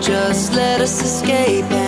just let us escape.